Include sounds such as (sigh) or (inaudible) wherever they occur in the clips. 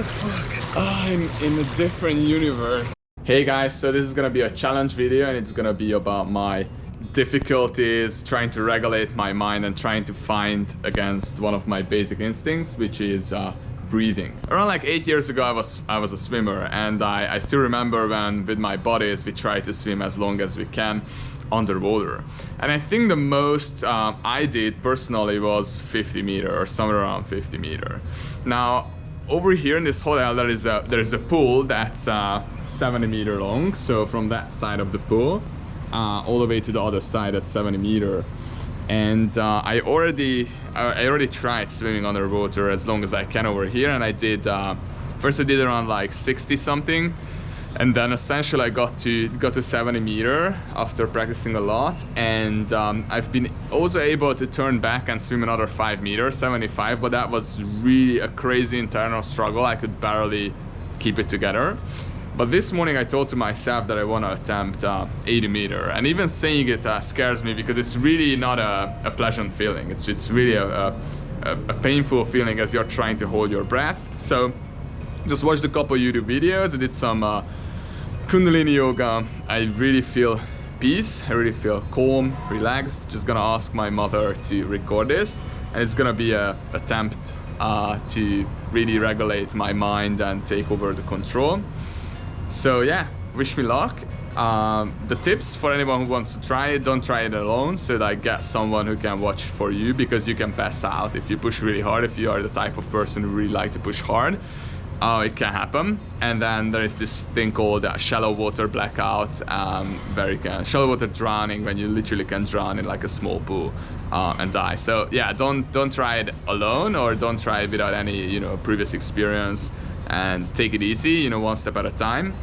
the fuck? I'm in a different universe. Hey guys, so this is gonna be a challenge video and it's gonna be about my difficulties trying to regulate my mind and trying to find against one of my basic instincts, which is uh, breathing. Around like eight years ago, I was I was a swimmer, and I, I still remember when with my buddies we tried to swim as long as we can underwater. And I think the most um, I did personally was 50 meter or somewhere around 50 meter. Now over here in this hotel there is a there is a pool that's uh, 70 meter long. So from that side of the pool uh, all the way to the other side at 70 meter. And uh, I already I already tried swimming underwater as long as I can over here. And I did uh, first I did around like 60 something and then essentially I got to got to 70 meter after practicing a lot and um, I've been also able to turn back and swim another 5 meters 75 but that was really a crazy internal struggle I could barely keep it together but this morning I told to myself that I want to attempt uh, 80 meter and even saying it uh, scares me because it's really not a, a pleasant feeling. It's, it's really a, a, a, painful feeling as you're trying to hold your breath. So just watched a couple YouTube videos, I did some uh, Kundalini Yoga. I really feel peace, I really feel calm, relaxed. Just gonna ask my mother to record this and it's gonna be a attempt uh, to really regulate my mind and take over the control. So yeah, wish me luck. Um, the tips for anyone who wants to try it, don't try it alone so that get someone who can watch for you because you can pass out if you push really hard, if you are the type of person who really like to push hard. Uh, it can happen. And then there is this thing called uh, shallow water blackout, um, very can, shallow water drowning when you literally can drown in like a small pool uh, and die. So yeah, don't don't try it alone or don't try it without any you know previous experience and take it easy, you know, one step at a time.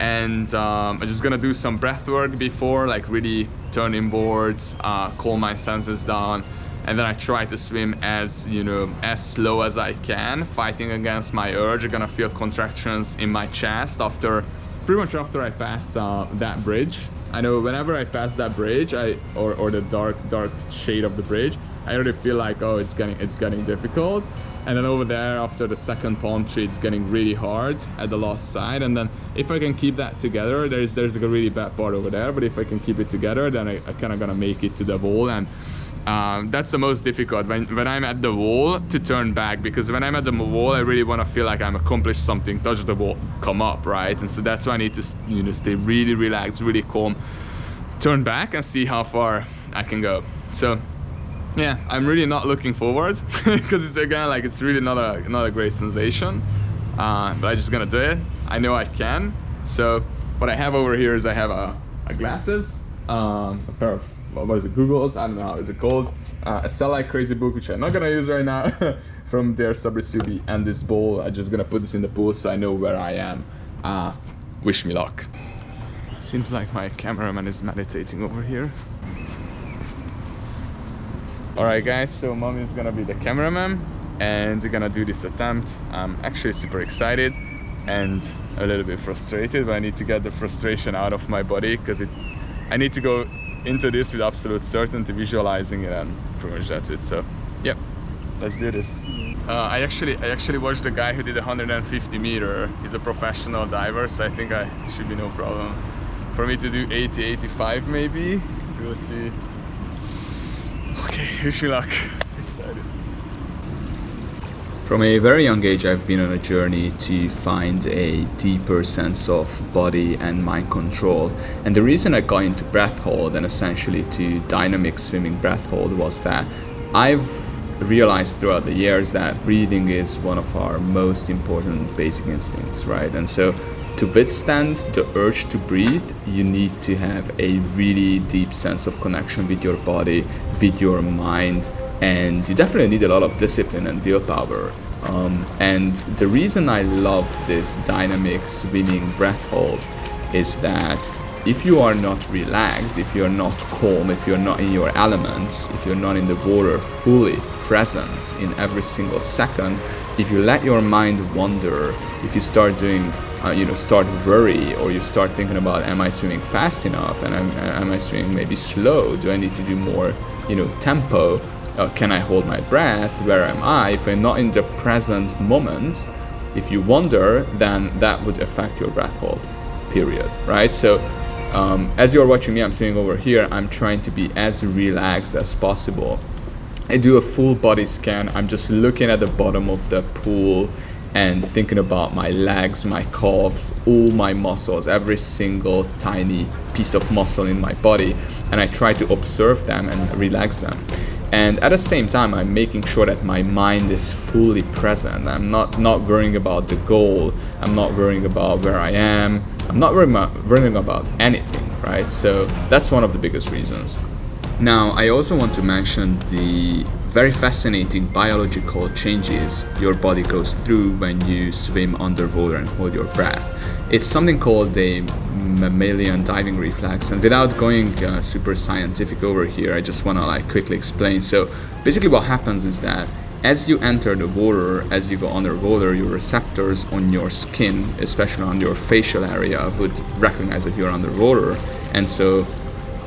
And um, I'm just gonna do some breath work before, like really turn inwards, uh, calm my senses down, and then I try to swim as, you know, as slow as I can, fighting against my urge. I'm gonna feel contractions in my chest after, pretty much after I pass uh, that bridge. I know whenever I pass that bridge, I or, or the dark dark shade of the bridge, I already feel like oh it's getting it's getting difficult. And then over there after the second palm tree, it's getting really hard at the last side. And then if I can keep that together, there's there's like a really bad part over there. But if I can keep it together, then I, I kind of gonna make it to the wall and um, that's the most difficult. When, when I'm at the wall to turn back because when I'm at the wall I really want to feel like I'm accomplished something touch the wall come up right? And so that's why I need to you know stay really relaxed really calm turn back and see how far I can go. So yeah I'm really not looking forward (laughs) because it's again like it's really not a not a great sensation. Uh, but I'm just gonna do it. I know I can. So what I have over here is I have a, a glasses um, a pair of what is it, Google's, I don't know how is it called, uh, a Sell Like Crazy book, which I'm not gonna use right now, (laughs) from Sabri Suby, and this bowl, I'm just gonna put this in the pool so I know where I am. Uh, wish me luck. Seems like my cameraman is meditating over here. Alright guys, so mommy is gonna be the cameraman and we're gonna do this attempt. I'm actually super excited and a little bit frustrated, but I need to get the frustration out of my body because it I need to go into this with absolute certainty, visualizing it, and pretty much that's it. So, yeah, let's do this. Uh, I actually I actually watched the guy who did 150 meter. He's a professional diver, so I think I should be no problem. For me to do 80, 85 maybe. We'll see. Okay, wish you luck. From a very young age, I've been on a journey to find a deeper sense of body and mind control. And the reason I got into breath hold and essentially to dynamic swimming breath hold was that I've realized throughout the years that breathing is one of our most important basic instincts, right? And so to withstand the urge to breathe, you need to have a really deep sense of connection with your body, with your mind, and you definitely need a lot of discipline and willpower. Um, and the reason I love this dynamic swimming breath hold is that if you are not relaxed, if you're not calm, if you're not in your elements, if you're not in the water fully present in every single second, if you let your mind wander, if you start doing, uh, you know, start worry, or you start thinking about, am I swimming fast enough, and am, am I swimming maybe slow? Do I need to do more, you know, tempo? uh, can I hold my breath, where am I, if I'm not in the present moment, If you wonder, then that would affect your breath hold, period, right? So um, as you're watching me, I'm sitting over here, I'm trying to be as relaxed as possible. I do a full body scan. I'm just looking at the bottom of the pool and thinking about my legs, my calves, all my muscles, every single tiny piece of muscle in my body. And I try to observe them and relax them. And at the same time, I'm making sure that my mind is fully present. I'm not, not worrying about the goal. I'm not worrying about where I am. I'm not worrying about, worrying about anything, right? So that's one of the biggest reasons. Now, I also want to mention the very fascinating biological changes your body goes through when you swim underwater and hold your breath. It's something called the mammalian diving reflex and without going uh, super scientific over here I just want to like quickly explain so basically what happens is that as you enter the water as you go underwater your receptors on your skin especially on your facial area would recognize that you're underwater and so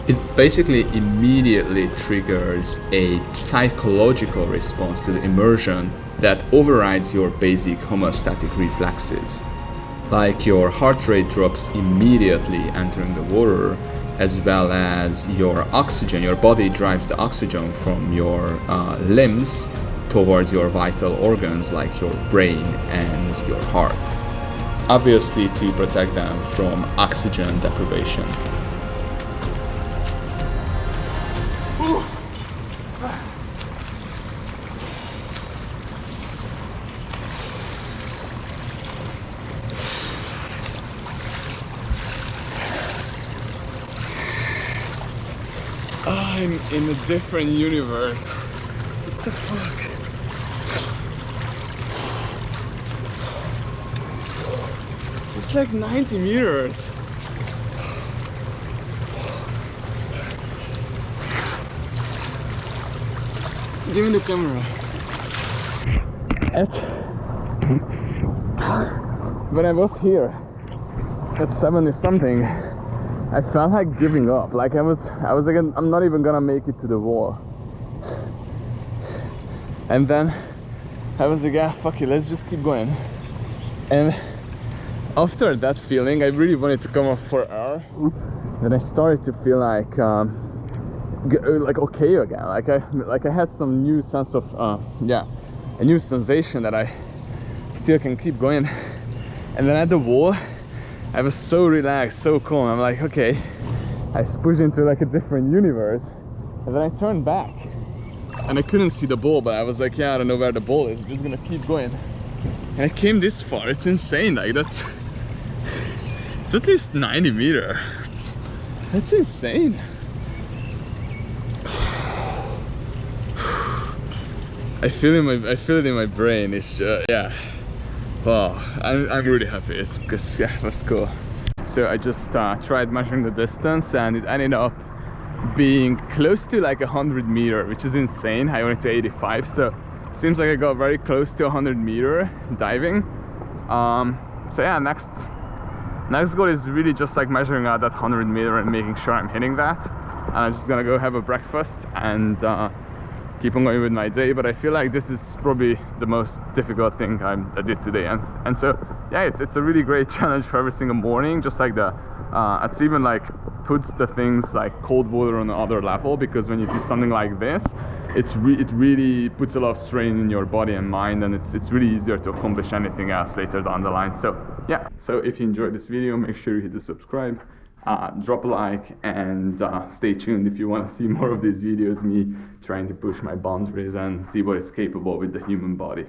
it basically immediately triggers a psychological response to the immersion that overrides your basic homeostatic reflexes. Like your heart rate drops immediately entering the water, as well as your oxygen, your body drives the oxygen from your uh, limbs towards your vital organs like your brain and your heart. Obviously to protect them from oxygen deprivation. I'm in a different universe. What the fuck? It's like 90 meters. Give me the camera. At when I was here at 70 something, I felt like giving up. Like I was, I was like, I'm not even gonna make it to the wall. And then I was like, yeah, fuck it, let's just keep going. And after that feeling, I really wanted to come up for air. Then I started to feel like, um, like okay again. Like I, like I had some new sense of, uh, yeah, a new sensation that I still can keep going. And then at the wall, I was so relaxed, so calm. I'm like, okay, I pushed into like a different universe. And then I turned back and I couldn't see the ball, but I was like, yeah, I don't know where the ball is. I'm just gonna keep going. And I came this far. It's insane. Like that's, it's at least 90 meter. That's insane. (sighs) I feel in my, I feel it in my brain. It's just, yeah. Wow, I'm, I'm really happy. It's, it's (laughs) yeah, that's cool. So I just uh, tried measuring the distance and it ended up being close to like 100 meter, which is insane. I went to 85, so seems like I got very close to 100 meter diving. Um, so yeah, next next goal is really just like measuring out that 100 meter and making sure I'm hitting that. And I'm just gonna go have a breakfast and uh, keep on going with my day but I feel like this is probably the most difficult thing I, I did today. And and so yeah it's, it's a really great (laughs) challenge for every single morning just like the uh, it's even like puts the things like cold water on another level because when you do something like this it's re it really puts a lot of strain in your body and mind and it's, it's really easier to accomplish anything else later down the line. So yeah. So if you enjoyed this video make sure you hit the subscribe uh, drop a like and uh, stay tuned if you want to see more of these videos me trying to push my boundaries and see what is capable with the human body